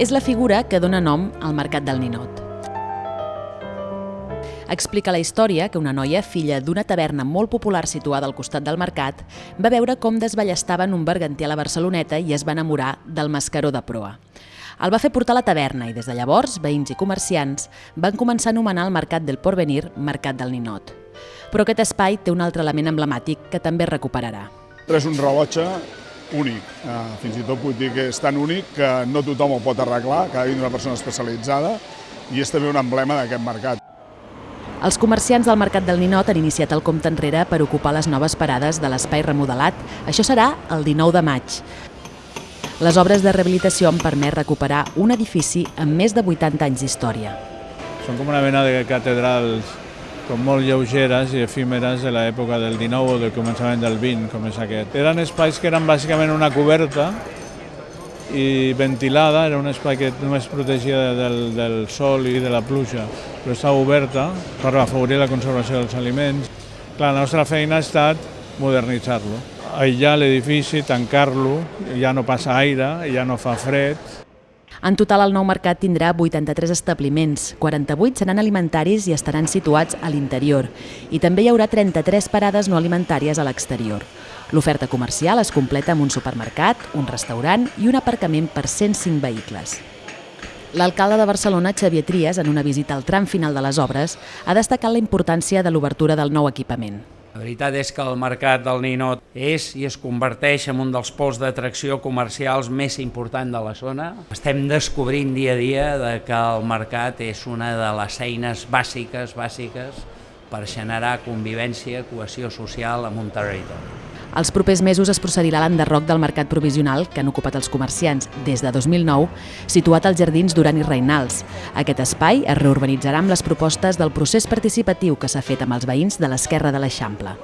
És la figura que dona nom al Mercat del Ninot. Explica la història que una noia, filla d'una taverna molt popular situada al costat del mercat, va veure com desballestaven un berganter a la Barceloneta i es va enamorar del mascaró de proa. El va fer portar a la taverna i des de llavors veïns i comerciants van començar a anomenar el Mercat del Porvenir Mercat del Ninot. Però aquest espai té un altre element emblemàtic que també recuperarà. És un rellotge únic, eh, fins i tot puc dir que és tan únic que no tothom ho pot arreglar, que ha de una persona especialitzada i és també un emblema d'aquest mercat. Els comerciants del Mercat del Ninot han iniciat el compte enrere per ocupar les noves parades de l'espai remodelat. Això serà el 19 de maig. Les obres de rehabilitació han permès recuperar un edifici amb més de 80 anys d'història. Són com una mena de catedrals com molt lleugeres i efímeres de l'època del 19 o del començament del 20, com és aquest. Eren espais que eren bàsicament una coberta i ventilada, era un espai que només protegia del, del sol i de la pluja, però estava oberta per afavorir la conservació dels aliments. La nostra feina ha estat modernitzar-lo, aïllar l'edifici, tancar-lo, ja no passa aire, ja no fa fred, en total, el nou mercat tindrà 83 establiments, 48 seran alimentaris i estaran situats a l'interior, i també hi haurà 33 parades no alimentàries a l'exterior. L'oferta comercial es completa amb un supermercat, un restaurant i un aparcament per 105 vehicles. L'alcalde de Barcelona, Xavier Trias, en una visita al tram final de les obres, ha destacat la importància de l'obertura del nou equipament. La veritat és que el mercat del Ninot és i es converteix en un dels pols d'atracció comercials més important de la zona. Estem descobrint dia a dia de que el mercat és una de les eines bàsiques, bàsiques per generar convivència, cohesió social en un territori. Els propers mesos es procedirà a l'enderroc del mercat provisional que han ocupat els comerciants des de 2009, situat als jardins Duran i Reinals. Aquest espai es reurbanitzarà amb les propostes del procés participatiu que s'ha fet amb els veïns de l'esquerra de l'Eixample.